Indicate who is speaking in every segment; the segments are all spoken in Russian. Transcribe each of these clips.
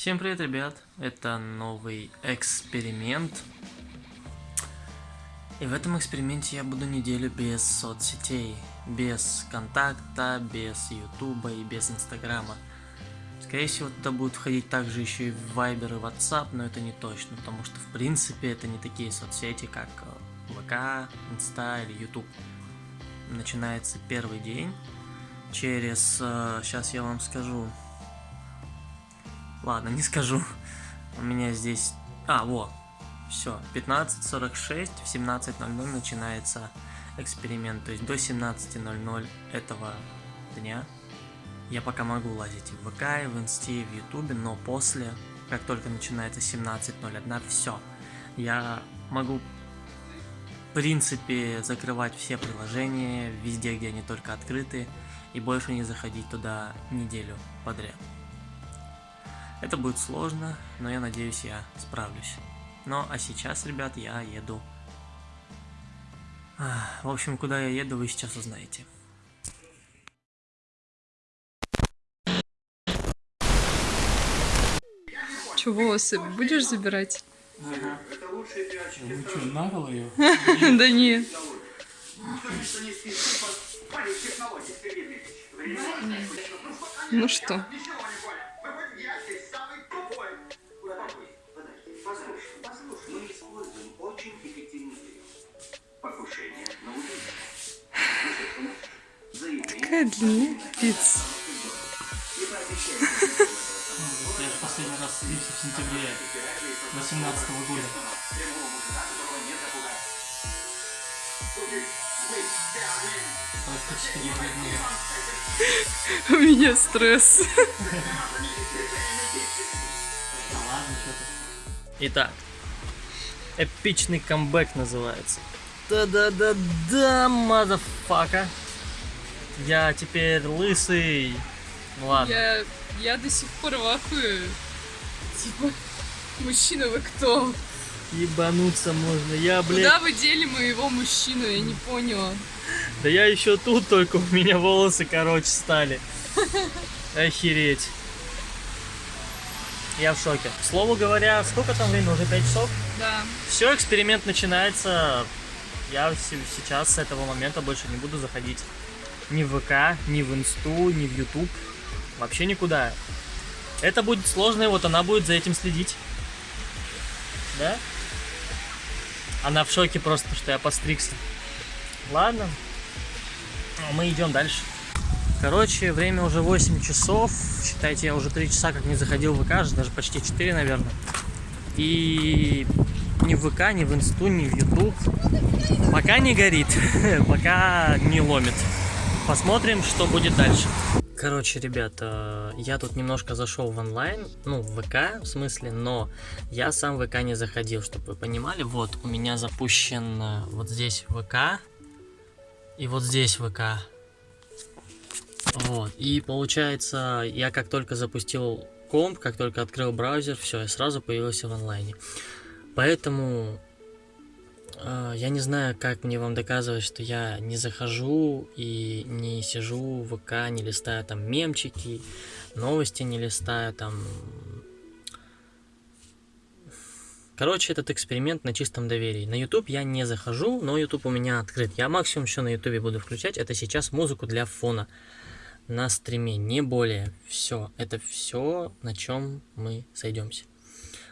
Speaker 1: Всем привет, ребят! Это новый эксперимент. И в этом эксперименте я буду неделю без соцсетей, без контакта, без ютуба и без инстаграма. Скорее всего, туда будет входить также еще и Viber и WhatsApp, но это не точно, потому что в принципе это не такие соцсети, как э, ВК, Инста или YouTube. Начинается первый день. Через, сейчас э, я вам скажу, Ладно, не скажу. У меня здесь... А, вот. Все, 15.46, в 17.00 начинается эксперимент. То есть до 17.00 этого дня я пока могу лазить в ВК, в Инсте, в Ютубе, но после, как только начинается 17.01, все. Я могу, в принципе, закрывать все приложения, везде, где они только открыты, и больше не заходить туда неделю подряд. Это будет сложно, но я надеюсь, я справлюсь. Ну, а сейчас, ребят, я еду... В общем, куда я еду, вы сейчас узнаете.
Speaker 2: Че, волосы будешь забирать?
Speaker 1: Ага. Ну что, наголо ее?
Speaker 2: Да нет. Ну что? Какая длина пицца?
Speaker 1: Я же последний раз слился в сентябре 18 -го года.
Speaker 2: У меня стресс.
Speaker 1: Итак, эпичный камбэк называется. Да-да-да-да, motherfucka. Я теперь лысый. Ну ладно.
Speaker 2: Я, я до сих пор вахую. Типа, мужчина вы кто?
Speaker 1: Ебануться можно. Я, блядь...
Speaker 2: Куда вы дели моего мужчину? Я не поняла.
Speaker 1: Да я еще тут, только у меня волосы короче стали. Охереть. Я в шоке. К слову говоря, сколько там времени? Уже 5 часов?
Speaker 2: Да.
Speaker 1: Все, эксперимент начинается. Я сейчас с этого момента больше не буду заходить ни в ВК, ни в Инсту, ни в Ютуб. Вообще никуда. Это будет сложно, и вот она будет за этим следить. Да? Она в шоке просто, что я постригся. Ладно. Ну, мы идем дальше. Короче, время уже 8 часов. Считайте, я уже 3 часа как не заходил в ВК, даже почти 4, наверное. И ни в ВК, ни в Инсту, ни в Ютуб пока не горит, пока не ломит. Посмотрим, что будет дальше. Короче, ребята, я тут немножко зашел в онлайн, ну, в ВК, в смысле, но я сам в ВК не заходил, чтобы вы понимали. Вот, у меня запущен э, вот здесь ВК и вот здесь ВК. Вот, и получается, я как только запустил комп, как только открыл браузер, все, я сразу появился в онлайне. Поэтому я не знаю, как мне вам доказывать, что я не захожу и не сижу в ВК, не листаю там мемчики, новости не листаю там. Короче, этот эксперимент на чистом доверии. На YouTube я не захожу, но YouTube у меня открыт. Я максимум еще на YouTube буду включать, это сейчас музыку для фона на стриме, не более. Все, это все, на чем мы сойдемся.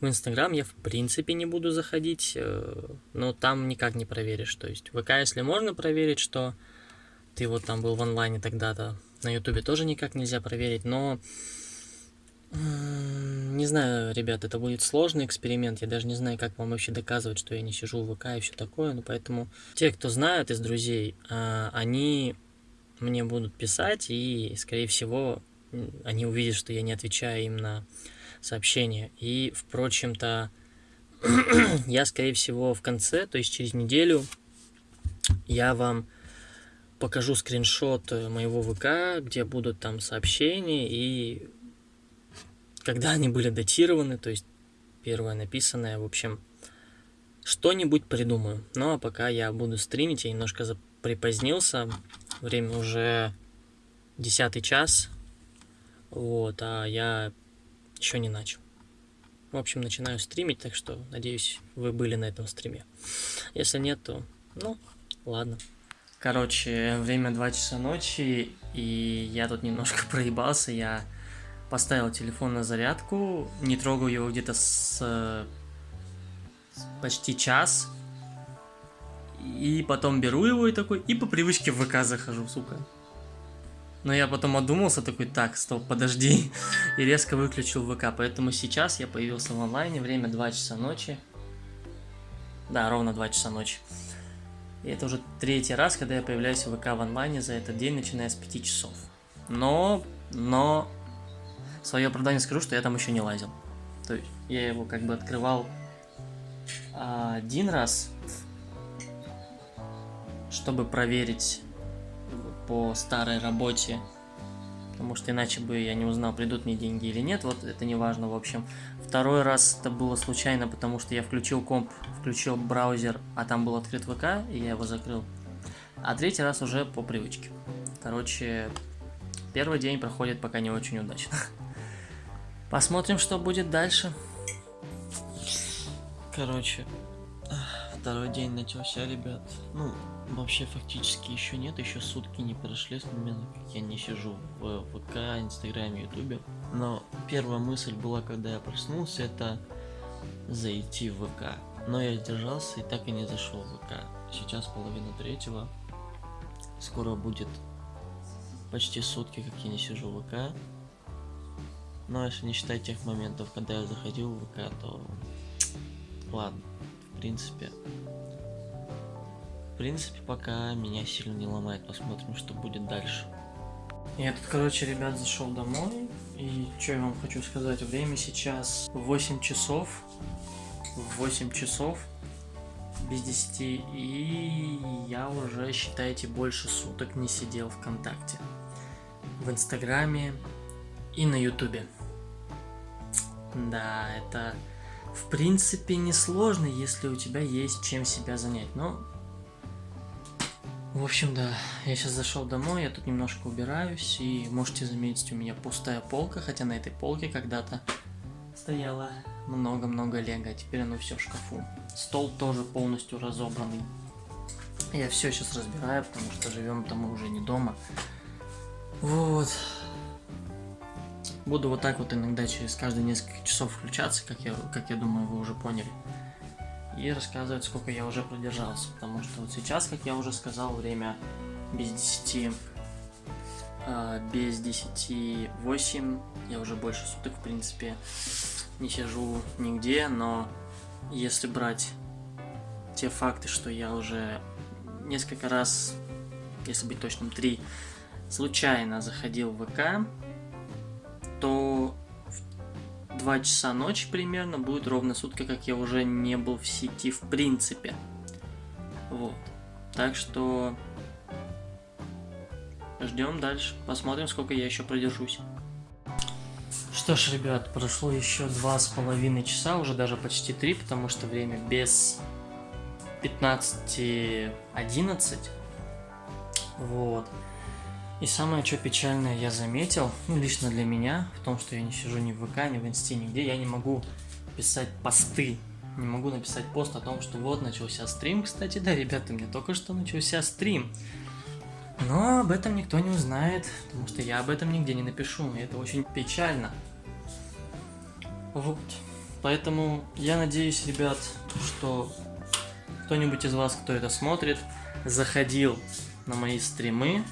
Speaker 1: В Инстаграм я в принципе не буду заходить, э, но там никак не проверишь. То есть ВК, если можно проверить, что ты вот там был в онлайне тогда-то, на Ютубе тоже никак нельзя проверить, но... Не знаю, ребят, это будет сложный эксперимент. Я даже не знаю, как вам вообще доказывать, что я не сижу в ВК и все такое. Ну, поэтому те, кто знают из друзей, а, они мне будут писать, и, скорее всего, они увидят, что я не отвечаю им на сообщение. И, впрочем-то, я, скорее всего, в конце, то есть через неделю, я вам покажу скриншот э, моего ВК, где будут там сообщения и когда они были датированы, то есть первое написанное, в общем, что-нибудь придумаю. Ну а пока я буду стримить, я немножко припозднился, время уже десятый час, вот, а я еще не начал. В общем, начинаю стримить, так что, надеюсь, вы были на этом стриме. Если нет, то, ну, ладно. Короче, время 2 часа ночи, и я тут немножко проебался, я поставил телефон на зарядку, не трогал его где-то с, почти час, и потом беру его и такой, и по привычке в ВК захожу, сука. Но я потом одумался, такой, так, стоп, подожди, и резко выключил ВК, поэтому сейчас я появился в онлайне, время 2 часа ночи. Да, ровно 2 часа ночи. И это уже третий раз, когда я появляюсь в ВК в онлайне за этот день, начиная с 5 часов. Но, но, в свое оправдание скажу, что я там еще не лазил. То есть я его как бы открывал один раз, чтобы проверить по старой работе, потому что иначе бы я не узнал, придут мне деньги или нет, вот это не важно, в общем. Второй раз это было случайно, потому что я включил комп, включил браузер, а там был открыт ВК, и я его закрыл. А третий раз уже по привычке. Короче, первый день проходит пока не очень удачно. Посмотрим, что будет дальше. Короче, второй день начался, ребят. Ну, вообще фактически еще нет, еще сутки не прошли с момента, как я не сижу в ВК, Инстаграме, Ютубе. Но первая мысль была, когда я проснулся, это зайти в ВК. Но я сдержался и так и не зашел в ВК. Сейчас половина третьего. Скоро будет почти сутки, как я не сижу в ВК. Но если не считать тех моментов, когда я заходил в ВК, то ладно, в принципе. Принципе, пока меня сильно не ломает. Посмотрим, что будет дальше. Я тут, короче, ребят, зашел домой. И что я вам хочу сказать, время сейчас 8 часов. 8 часов без 10. И я уже, считайте, больше суток не сидел ВКонтакте. В Инстаграме и на Ютубе. Да, это в принципе несложно, если у тебя есть чем себя занять. Но, в общем, да, я сейчас зашел домой, я тут немножко убираюсь, и можете заметить, у меня пустая полка, хотя на этой полке когда-то стояло много-много лего, а теперь оно все в шкафу. Стол тоже полностью разобранный. Я все сейчас разбираю, потому что живем-то мы уже не дома. Вот. Буду вот так вот иногда через каждые несколько часов включаться, как я, как я думаю, вы уже поняли. И рассказывать, сколько я уже продержался. Потому что вот сейчас, как я уже сказал, время без 10, э, без 10, 8. Я уже больше суток, в принципе, не сижу нигде, но если брать те факты, что я уже несколько раз, если быть точным, три, случайно заходил в ВК, то 2 часа ночи примерно будет ровно сутка, как я уже не был в сети в принципе. Вот. Так что ждем дальше. Посмотрим, сколько я еще продержусь. Что ж, ребят, прошло еще два с половиной часа, уже даже почти три, потому что время без 15.11. Вот. И самое, что печальное я заметил, ну, лично для меня, в том, что я не сижу ни в ВК, ни в Инсте, нигде, я не могу писать посты, не могу написать пост о том, что вот, начался стрим, кстати, да, ребята, мне только что начался стрим. Но об этом никто не узнает, потому что я об этом нигде не напишу, и это очень печально. Вот. Поэтому я надеюсь, ребят, что кто-нибудь из вас, кто это смотрит, заходил на мои стримы,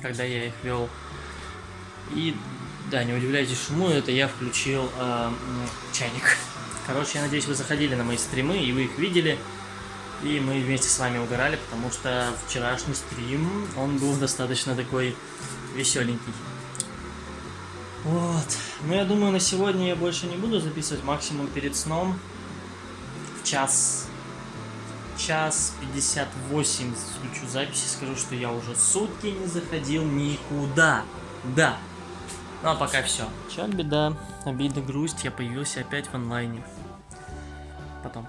Speaker 1: когда я их вел. И да, не удивляйтесь шуму, это я включил э, чайник. Короче, я надеюсь, вы заходили на мои стримы и вы их видели. И мы вместе с вами угорали, потому что вчерашний стрим, он был достаточно такой веселенький. Вот. Ну, я думаю, на сегодня я больше не буду записывать, максимум перед сном. В час час 58 включу записи, скажу, что я уже сутки не заходил никуда. Да. Ну а пока все. Чак, беда, обида, грусть, я появился опять в онлайне. Потом.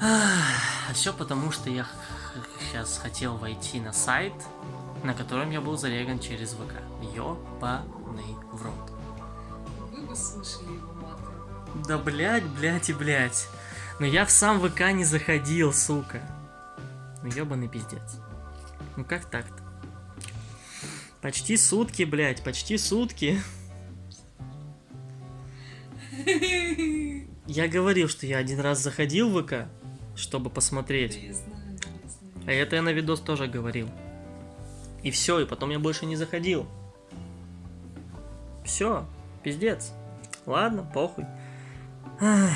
Speaker 1: А все потому, что я сейчас хотел войти на сайт, на котором я был зареган через ВК. Ёбаный в рот.
Speaker 2: Вы бы слышали его маты.
Speaker 1: Да блять, блять и блять. Но я в сам ВК не заходил, сука. Ну ебаный пиздец. Ну как так-то? Почти сутки, блять, почти сутки. Я говорил, что я один раз заходил в ВК, чтобы посмотреть. А это я на видос тоже говорил. И все, и потом я больше не заходил. Все, пиздец. Ладно, похуй. Ах,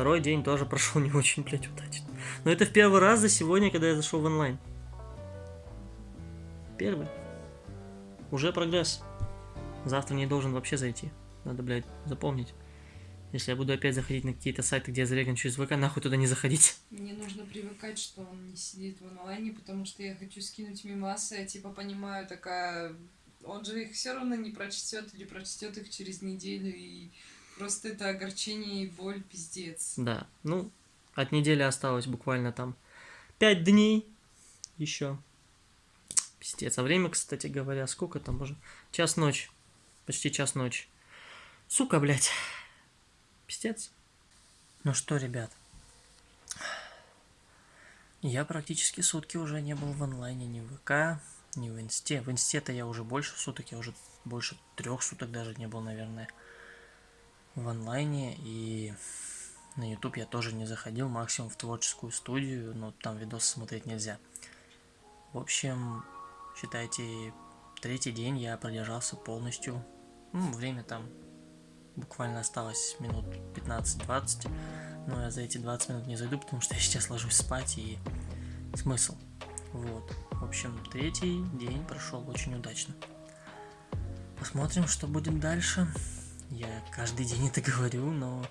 Speaker 1: Второй день тоже прошел не очень, блядь, удачно. Но это в первый раз за сегодня, когда я зашел в онлайн. Первый. Уже прогресс. Завтра не должен вообще зайти. Надо, блядь, запомнить. Если я буду опять заходить на какие-то сайты, где я зареган через ВК, нахуй туда не заходить.
Speaker 2: Мне нужно привыкать, что он не сидит в онлайне, потому что я хочу скинуть мимасы, я типа понимаю, такая... Он же их все равно не прочтет или прочтет их через неделю, и просто это огорчение и боль, пиздец.
Speaker 1: Да, ну, от недели осталось буквально там 5 дней еще. Пиздец. А время, кстати говоря, сколько там уже? Час ночи. Почти час ночи. Сука, блядь. Пиздец. Ну что, ребят. Я практически сутки уже не был в онлайне, ни в ВК, ни в Инсте. В Инсте-то я уже больше суток, я уже больше трех суток даже не был, наверное, в онлайне. И на YouTube я тоже не заходил, максимум в творческую студию, но там видосы смотреть нельзя. В общем, считайте, третий день я продержался полностью. Ну, время там буквально осталось минут 15-20, но я за эти 20 минут не зайду, потому что я сейчас ложусь спать и смысл. Вот. В общем, третий день прошел очень удачно. Посмотрим, что будет дальше. Я каждый день это говорю, но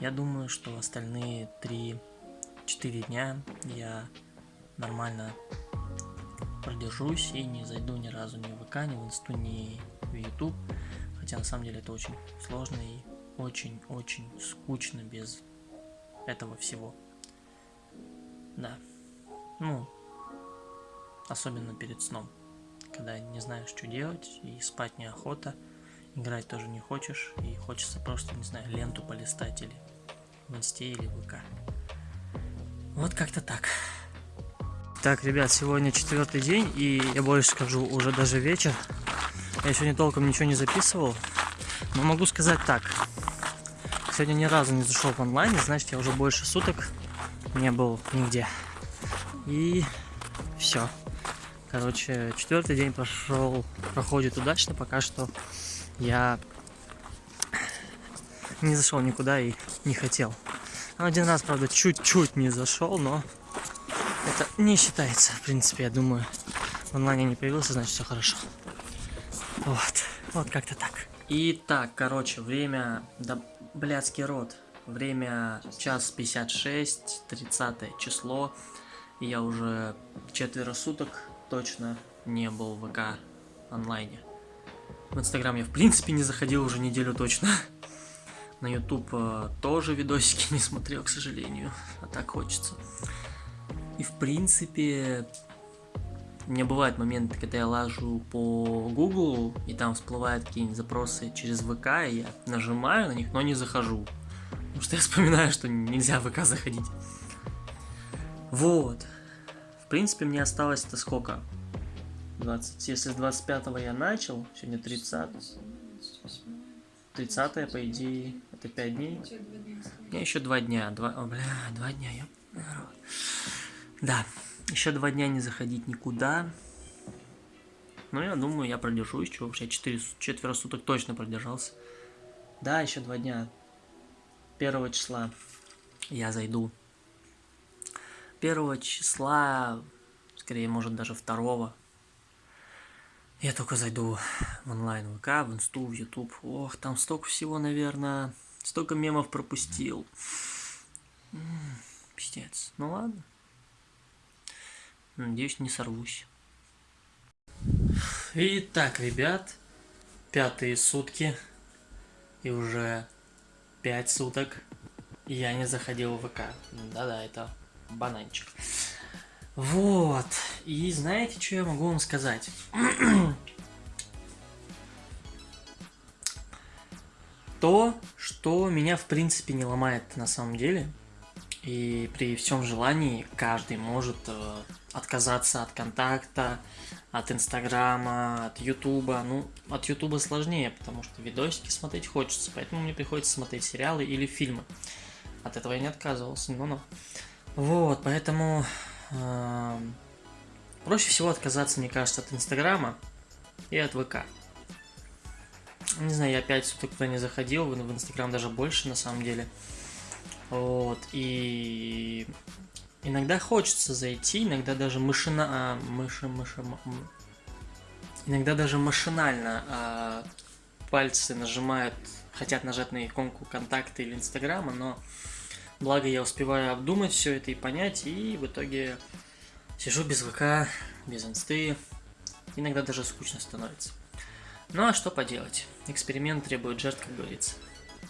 Speaker 1: я думаю, что остальные 3-4 дня я нормально продержусь и не зайду ни разу ни в ВК, ни в Инсту, ни в YouTube. Хотя на самом деле это очень сложно и очень-очень скучно без этого всего. Да. Ну, особенно перед сном. Когда не знаешь, что делать, и спать неохота, играть тоже не хочешь, и хочется просто, не знаю, ленту полистать или в инсте, или в ВК. Вот как-то так. Так, ребят, сегодня четвертый день, и я больше скажу, уже даже вечер. Я сегодня толком ничего не записывал, но могу сказать так. Сегодня ни разу не зашел в онлайн, значит, я уже больше суток не был нигде. И все. Короче, четвертый день прошел, проходит удачно, пока что я не зашел никуда и не хотел. Один раз, правда, чуть-чуть не зашел, но это не считается, в принципе, я думаю. В онлайне не появился, значит все хорошо. Вот, вот как-то так. Итак, короче, время, да, блядский рот. Время час 56, 30 число. Я уже четверо суток точно не был в ВК онлайне. В Инстаграм я в принципе не заходил уже неделю точно. На YouTube э, тоже видосики не смотрел, к сожалению. А так хочется. И в принципе, у меня бывают моменты, когда я лажу по Google, и там всплывают какие-нибудь запросы через ВК, и я нажимаю на них, но не захожу. Потому что я вспоминаю, что нельзя в ВК заходить. Вот. В принципе, мне осталось это сколько? 20. Если с 25 я начал, сегодня 30. 30 по идее, это 5 дней. Мне еще 2 дня. 2, о, бля, 2 дня, я... Да, еще 2 дня не заходить никуда. Ну, я думаю, я продержусь, что вообще 4, четверо суток точно продержался. Да, еще 2 дня. 1 числа я зайду. 1 числа, скорее, может, даже 2 я только зайду в онлайн ВК, в Инсту, в Ютуб. Ох, там столько всего, наверное. Столько мемов пропустил. М пиздец. Ну ладно. Надеюсь, не сорвусь. Итак, ребят, пятые сутки. И уже пять суток я не заходил в ВК. Да-да, это бананчик. Вот. И знаете, что я могу вам сказать? то, что меня в принципе не ломает на самом деле. И при всем желании каждый может э, отказаться от контакта, от Инстаграма, от Ютуба. Ну, от Ютуба сложнее, потому что видосики смотреть хочется, поэтому мне приходится смотреть сериалы или фильмы. От этого я не отказывался, но-но. Вот, поэтому проще всего отказаться, мне кажется, от Инстаграма и от ВК. Не знаю, я опять суток туда не заходил, в Инстаграм даже больше на самом деле. Вот, и иногда хочется зайти, иногда даже машина... А, мыши, мыши, иногда даже машинально а, пальцы нажимают, хотят нажать на иконку контакта или инстаграма, но благо я успеваю обдумать все это и понять, и в итоге сижу без ВК, без инсты, иногда даже скучно становится. Ну а что поделать, эксперимент требует жертв, как говорится.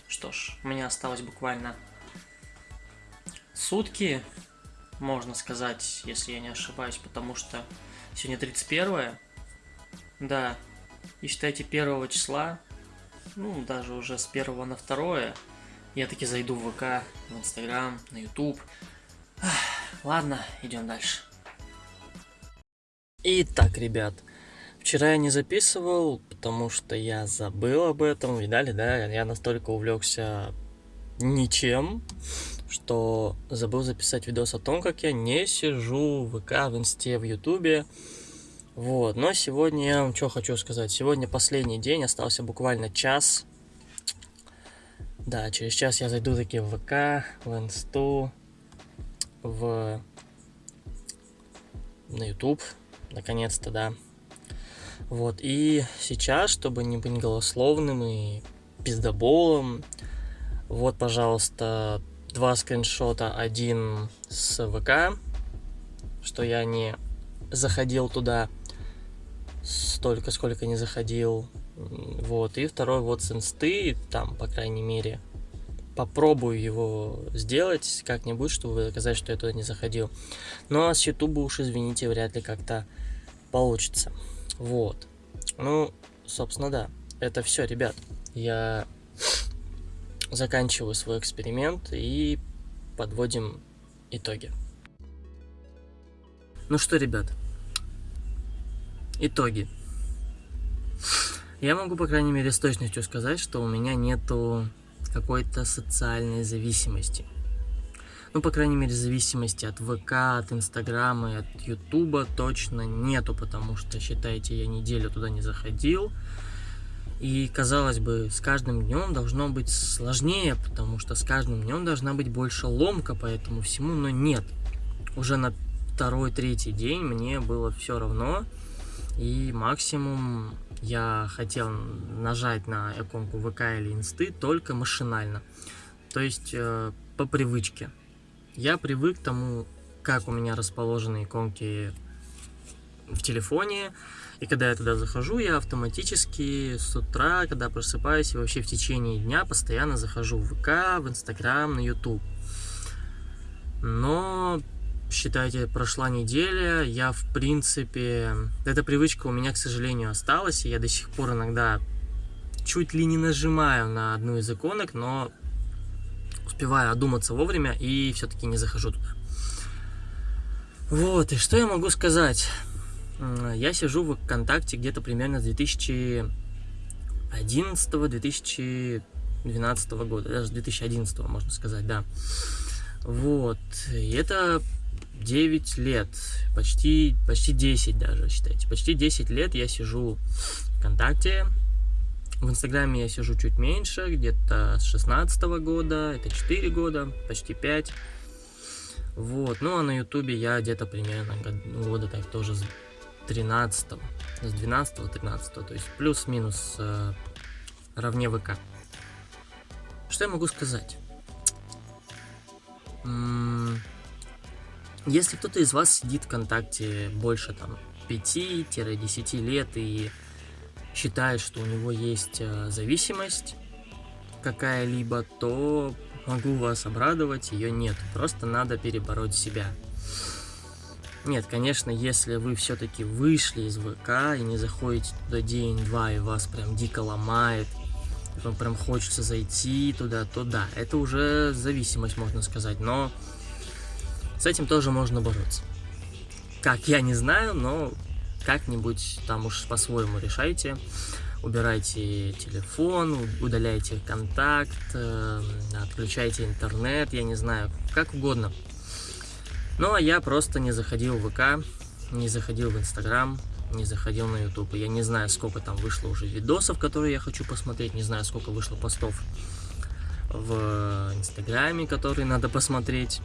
Speaker 1: Что ж, у меня осталось буквально сутки, можно сказать, если я не ошибаюсь, потому что сегодня 31 да, и считайте 1 числа, ну, даже уже с 1 на 2 я таки зайду в ВК, в Инстаграм, на Ютуб. Ладно, идем дальше. Итак, ребят, вчера я не записывал, потому что я забыл об этом, видали, да, я настолько увлекся ничем, что забыл записать видос о том, как я не сижу в ВК, в Инсте, в Ютубе. Вот, но сегодня я что хочу сказать. Сегодня последний день, остался буквально час. Да, через час я зайду таки в ВК, в Инсту, в... на Ютуб, наконец-то, да. Вот, и сейчас, чтобы не быть голословным и пиздоболом, вот, пожалуйста, два скриншота. Один с ВК, что я не заходил туда столько, сколько не заходил. Вот, и второй вот инсты, там, по крайней мере, попробую его сделать как-нибудь, чтобы доказать, что я туда не заходил. А с ютуба уж, извините, вряд ли как-то получится. Вот. Ну, собственно, да. Это все, ребят. Я заканчиваю свой эксперимент и подводим итоги. Ну что, ребят, итоги. Я могу, по крайней мере, с точностью сказать, что у меня нету какой-то социальной зависимости. Ну, по крайней мере, зависимости от ВК, от Инстаграма и от Ютуба точно нету, потому что, считайте, я неделю туда не заходил. И, казалось бы, с каждым днем должно быть сложнее, потому что с каждым днем должна быть больше ломка по этому всему, но нет. Уже на второй-третий день мне было все равно, и максимум я хотел нажать на иконку ВК или Инсты только машинально, то есть э, по привычке. Я привык к тому, как у меня расположены иконки в телефоне, и когда я туда захожу, я автоматически с утра, когда просыпаюсь, и вообще в течение дня постоянно захожу в ВК, в Инстаграм, на Ютуб. Но, считайте, прошла неделя, я в принципе... Эта привычка у меня, к сожалению, осталась, и я до сих пор иногда чуть ли не нажимаю на одну из иконок, но успеваю одуматься вовремя и все-таки не захожу туда. Вот, и что я могу сказать? Я сижу в ВКонтакте где-то примерно с 2011-2012 года, даже с 2011 можно сказать, да. Вот, и это 9 лет, почти, почти 10 даже, считайте. Почти 10 лет я сижу ВКонтакте. В Инстаграме я сижу чуть меньше, где-то с 16 года, это 4 года, почти 5. Вот, ну а на Ютубе я где-то примерно года так тоже 13 с 12 13 то есть плюс-минус э, равне ВК. Что я могу сказать? Если кто-то из вас сидит ВКонтакте больше там 5-10 лет и считает, что у него есть э, зависимость какая-либо, то могу вас обрадовать, ее нет. Просто надо перебороть себя. Нет, конечно, если вы все-таки вышли из ВК и не заходите туда день-два, и вас прям дико ломает, вам прям хочется зайти туда, то да, это уже зависимость, можно сказать, но с этим тоже можно бороться. Как, я не знаю, но как-нибудь там уж по-своему решайте. Убирайте телефон, удаляйте контакт, э, отключайте интернет, я не знаю, как угодно. Ну, а я просто не заходил в ВК, не заходил в Инстаграм, не заходил на YouTube. Я не знаю, сколько там вышло уже видосов, которые я хочу посмотреть, не знаю, сколько вышло постов в Инстаграме, которые надо посмотреть,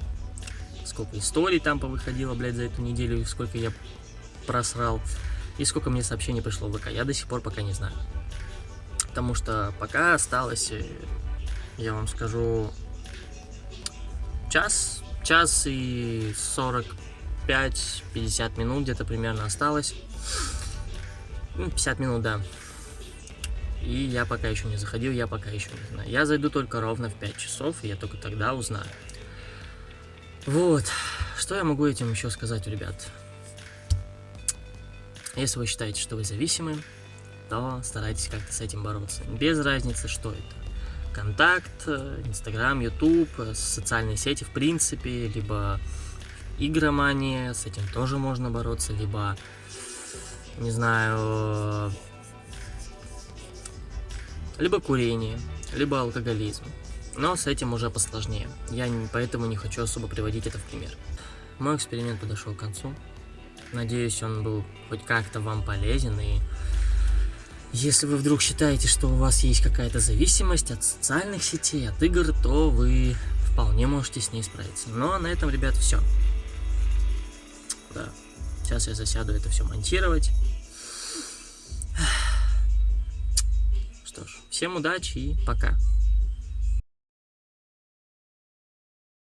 Speaker 1: сколько историй там повыходило, блядь, за эту неделю, и сколько я просрал, и сколько мне сообщений пришло в ВК. Я до сих пор пока не знаю. Потому что пока осталось, э, я вам скажу, час, час и 45-50 минут где-то примерно осталось. Ну, 50 минут, да. И я пока еще не заходил, я пока еще не знаю. Я зайду только ровно в 5 часов, и я только тогда узнаю. Вот. Что я могу этим еще сказать, ребят? Если вы считаете, что вы зависимы, то старайтесь как-то с этим бороться. Без разницы, что это. Контакт, Инстаграм, Ютуб, социальные сети в принципе, либо игромания, с этим тоже можно бороться, либо, не знаю, либо курение, либо алкоголизм. Но с этим уже посложнее. Я не, поэтому не хочу особо приводить это в пример. Мой эксперимент подошел к концу. Надеюсь, он был хоть как-то вам полезен. И если вы вдруг считаете, что у вас есть какая-то зависимость от социальных сетей, от игр, то вы вполне можете с ней справиться. Но на этом, ребят, все. Да. Сейчас я засяду это все монтировать. Что ж, всем удачи и пока.